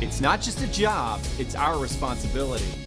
It's not just a job, it's our responsibility.